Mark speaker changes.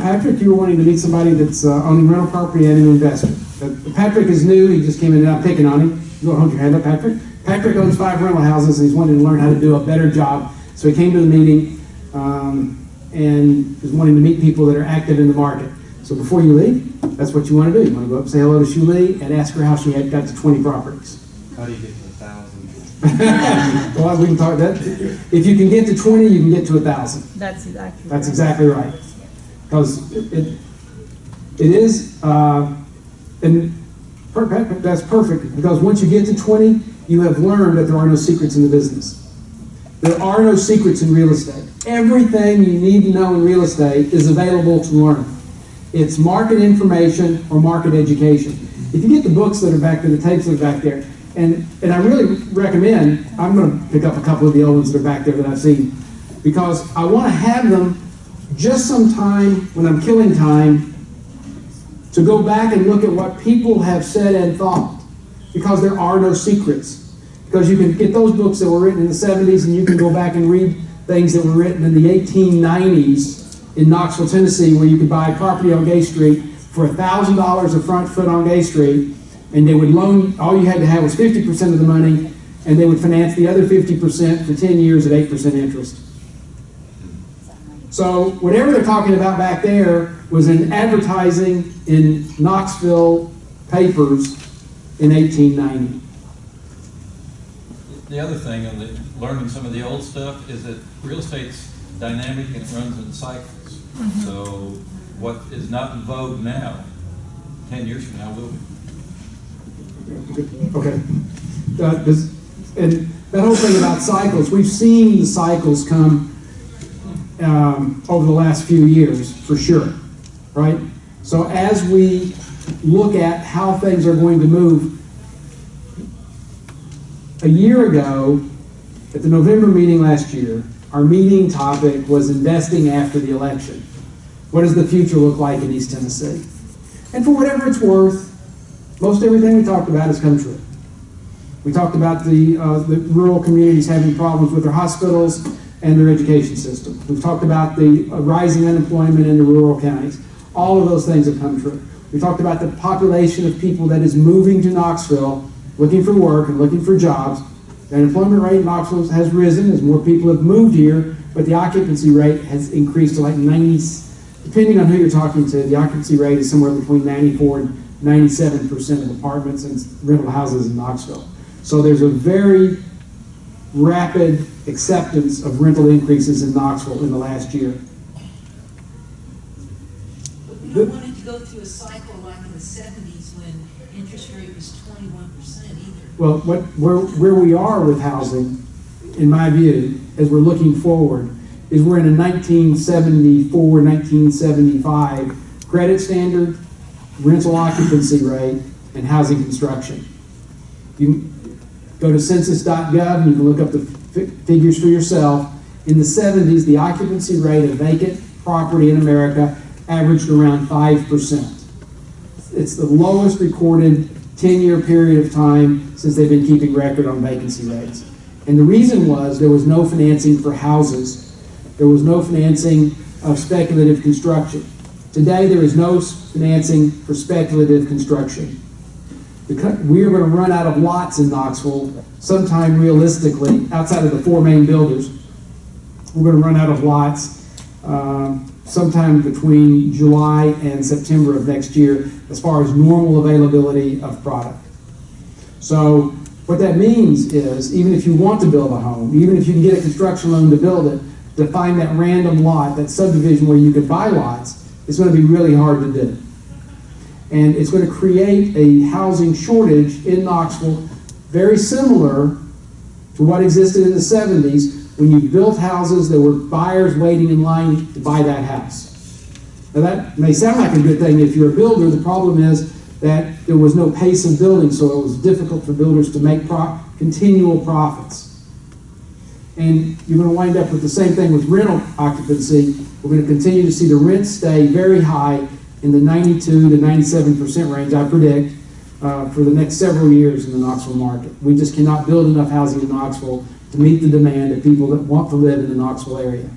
Speaker 1: Patrick, you were wanting to meet somebody that's uh, owning rental property and an investor. Uh, Patrick is new, he just came in, and I'm picking on him. You want to hold your hand up, Patrick? Patrick owns five rental houses, and he's wanting to learn how to do a better job. So he came to the meeting um, and is wanting to meet people that are active in the market. So before you leave, that's what you want to do. You want to go up, say hello to Shuli, and ask her how she had got to 20 properties.
Speaker 2: How do you get to a thousand?
Speaker 1: well, we can talk that. If you can get to 20, you can get to a thousand.
Speaker 3: That's exactly.
Speaker 1: That's exactly right. Because it, it, it is, uh, and per- that's perfect, because once you get to 20, you have learned that there are no secrets in the business. There are no secrets in real estate. Everything you need to know in real estate is available to learn. It's market information or market education. If you get the books that are back there, the tapes that are back there, and, and I really recommend, I'm going to pick up a couple of the old ones that are back there that I've seen, because I want to have them just some time when I'm killing time to go back and look at what people have said and thought, because there are no secrets. Because you can get those books that were written in the 70s and you can go back and read things that were written in the 1890s in Knoxville, Tennessee, where you could buy property on Gay Street for $1,000 a front foot on Gay Street, and they would loan, all you had to have was 50% of the money, and they would finance the other 50% for 10 years at 8% interest. So whatever they're talking about back there was in advertising in Knoxville papers in 1890.
Speaker 4: The other thing on the, learning some of the old stuff is that real estate's dynamic and it runs in cycles. So what is not in vogue now, ten years from now will be.
Speaker 1: Okay. Uh, this- and that whole thing about cycles, we've seen the cycles come um, over the last few years, for sure, right? So as we look at how things are going to move, a year ago, at the November meeting last year, our meeting topic was investing after the election. What does the future look like in East Tennessee? And for whatever it's worth, most everything we talked about has come true. We talked about the, uh, the rural communities having problems with their hospitals and their education system. We've talked about the rising unemployment in the rural counties. All of those things have come true. We talked about the population of people that is moving to Knoxville, looking for work and looking for jobs. The unemployment rate in Knoxville has risen as more people have moved here, but the occupancy rate has increased to like 90, depending on who you're talking to, the occupancy rate is somewhere between 94 and 97% of apartments and rental houses in Knoxville. So there's a very rapid acceptance of rental increases in Knoxville in the last year.
Speaker 5: But we don't want it to go through a cycle like in the seventies when interest rate was twenty-one percent either.
Speaker 1: Well, what, where, where we are with housing, in my view, as we're looking forward, is we're in a 1974, 1975 credit standard, rental occupancy rate, and housing construction. You go to census.gov and you can look up the fi- figures for yourself. In the 70s, the occupancy rate of vacant property in America averaged around 5%. It's the lowest recorded 10-year period of time since they've been keeping record on vacancy rates. And the reason was there was no financing for houses. There was no financing of speculative construction. Today, there is no financing for speculative construction. We are going to run out of lots in Knoxville sometime realistically, outside of the four main builders. We're going to run out of lots um, sometime between July and September of next year as far as normal availability of product. So what that means is, even if you want to build a home, even if you can get a construction loan to build it, to find that random lot, that subdivision where you could buy lots, it's going to be really hard to do. And it's going to create a housing shortage in Knoxville, very similar to what existed in the 70s when you built houses, there were buyers waiting in line to buy that house. Now, that may sound like a good thing if you're a builder. The problem is that there was no pace of building, so it was difficult for builders to make pro- continual profits. And you're going to wind up with the same thing with rental occupancy. We're going to continue to see the rents stay very high in the 92 to 97% range, I predict, uh, for the next several years in the Knoxville market. We just cannot build enough housing in Knoxville to meet the demand of people that want to live in the Knoxville area.